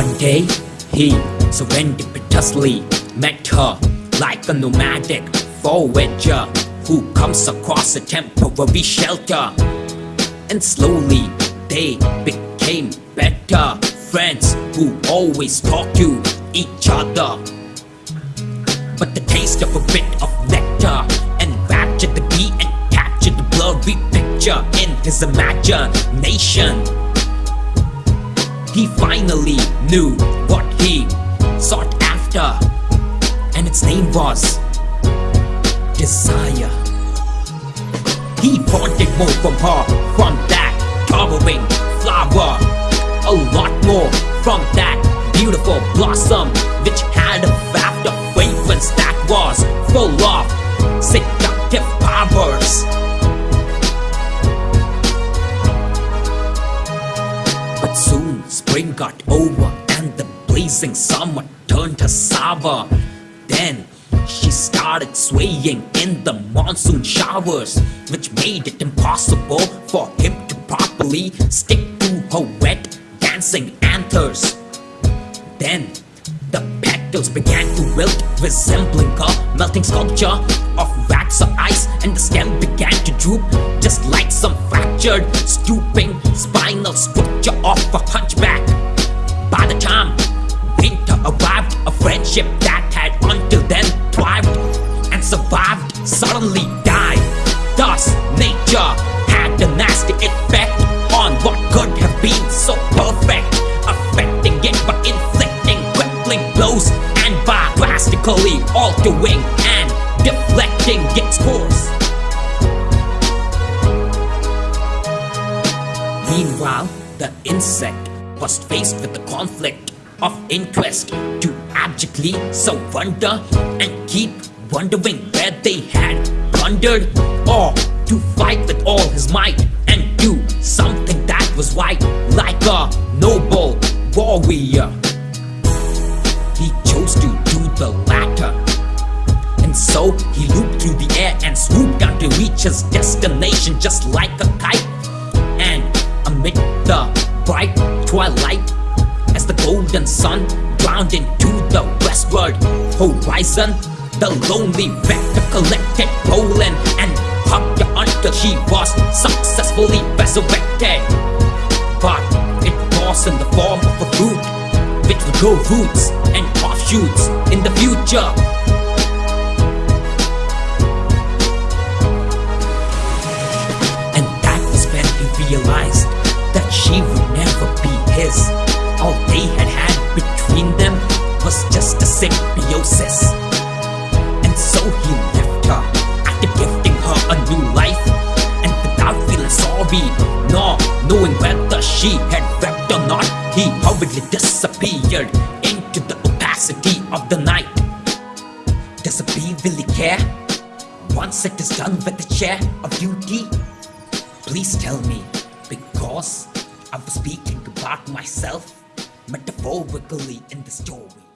One day, he serendipitously met her like a nomadic forager who comes across a temporary shelter. And slowly, they became better friends who always talk to each other. But the taste of a bit of nectar enraptured the bee and captured the blurry picture in his imagination. Finally knew what he sought after, and its name was Desire. He wanted more from her, from that towering flower. A lot more from that beautiful blossom, which had a waft fragrance that was full of seductive powers. But soon spring got over and the blazing summer turned her sour. Then she started swaying in the monsoon showers, which made it impossible for him to properly stick to her wet dancing anthers. Then the petals began to wilt, resembling a melting sculpture of wax or ice, and the stem began to droop, just like some fractured, stooping spinal structure of a hunchback. By the time winter arrived, a friendship that had until then thrived and survived suddenly died. Thus, nature had a nasty effect on what could have been so perfect, affecting it but inflicting crippling blows and by drastically altering and its course. Meanwhile, the insect was faced with the conflict of interest to abjectly surrender and keep wondering where they had plundered or to fight with all his might and do something that was right like a noble warrior. He chose to do the latter. So he looped through the air and swooped down to reach his destination just like a kite. And amid the bright twilight, as the golden sun drowned into the westward horizon, the lonely vector collected pollen and hugged her until she was successfully resurrected. But it was in the form of a fruit, which would grow roots and offshoots in the future. His. All they had had between them was just a symbiosis. And so he left her after gifting her a new life. And without feeling sorry, nor knowing whether she had wept or not, he hurriedly disappeared into the opacity of the night. Does a bee really care? Once it is done with the chair of duty, please tell me, because I was speaking about myself metaphorically in the story.